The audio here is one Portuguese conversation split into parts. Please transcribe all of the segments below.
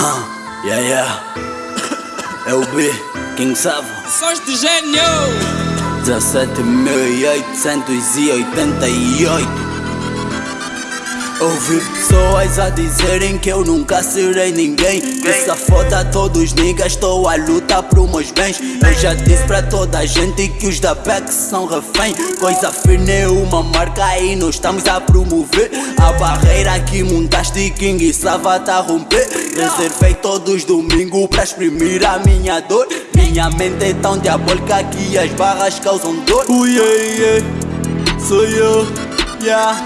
Huh, yeah, yeah. É o B, quem sabe? Sons de gênio! 17.888 Ouvi pessoas a dizerem que eu nunca serei ninguém. Que essa foda todos niggas, estou a lutar por meus bens. Eu já disse pra toda a gente que os da back são refém. Coisa firme é uma marca e nós estamos a promover. A barreira que montaste King e Sava tá a romper. Reservei todos os domingos pra exprimir a minha dor. Minha mente é tão diabólica que as barras causam dor. Ui, yeah, sou eu, yeah,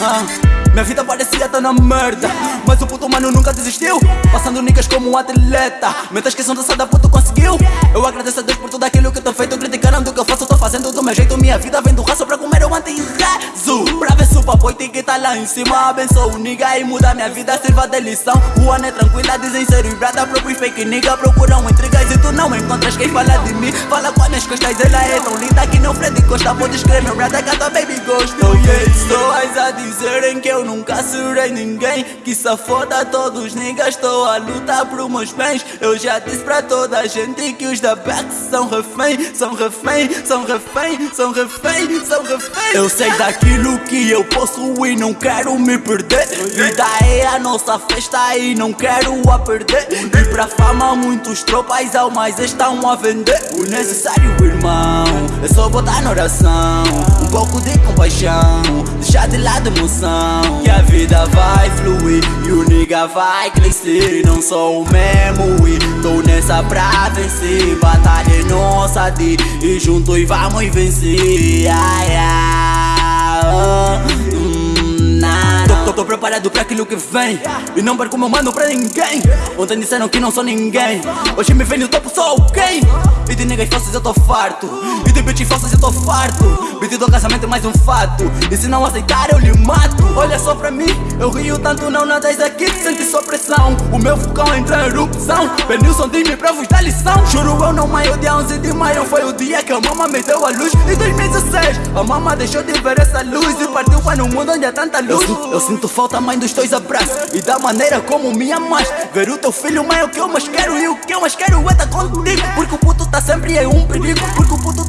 uh. Minha vida parecia estar na merda. Mas o puto mano nunca desistiu. Passando niggas como um atleta. Mentas que são dançada puto conseguiu. Eu agradeço a Deus por tudo aquilo que tô feito. Criticaram do que eu faço, tô fazendo do meu jeito Minha vida vem do raço pra comer eu anti-rezo Pra ver se o papo que tá lá em cima Abençoa o nigga e muda minha vida Sirva de lição. Rua não é tranquila, dizem ser o brada Próprio fake nigga procuram intrigas E tu não encontras quem fala de mim. Fala com as minhas costas, ela é tão linda Que não Fred Costa, vou descrever meu brada Que a tua baby gostou, yeah Pessoas a dizerem que eu nunca serei ninguém. Que se foda todos niggas Estou a lutar por meus bens. Eu já disse pra toda a gente Que os da back são refém São refém, são refém, são refém, são refém. Eu sei daquilo que eu posso e não quero me perder. Vida é a nossa festa e não quero a perder. E pra fama muitos tropas almas estão a vender. O necessário irmão É só botar na oração. Um pouco de compaixão Deixar de lado emoção. Que a vida vai fluir E o nigga vai crescer Não sou o mesmo. E tô nessa pra vencer Batalha é nossa de E juntos vamos vencer. Ai, oh, hum, Tô, tô, tô preparado pra aquilo que vem. E não perco meu mano pra ninguém. Ontem disseram que não sou ninguém. Hoje me vem no topo, sou quem? E de niggas falsas eu tô farto. E de bitches falsas eu tô farto Beat do casamento é mais um fato. E se não aceitar eu lhe mato. Olha só pra mim, eu rio tanto não nadas aqui. Sente sua pressão, o meu vulcão entra em erupção. Benilson diz-me pra vos dar lição. Juro eu não maio, dia 11 de maio. Foi o dia que a mama me deu a luz. Em 2016, a mama deixou de ver essa luz. E partiu para um mundo onde há tanta luz. Eu, eu sinto falta mãe dos teus abraços. E da maneira como me amas. Ver o teu filho mãe é o que eu mais quero E o que eu mais quero é estar contigo. Porque o puto tá sempre em um perigo. Porque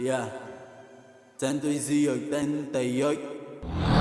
Yeah 188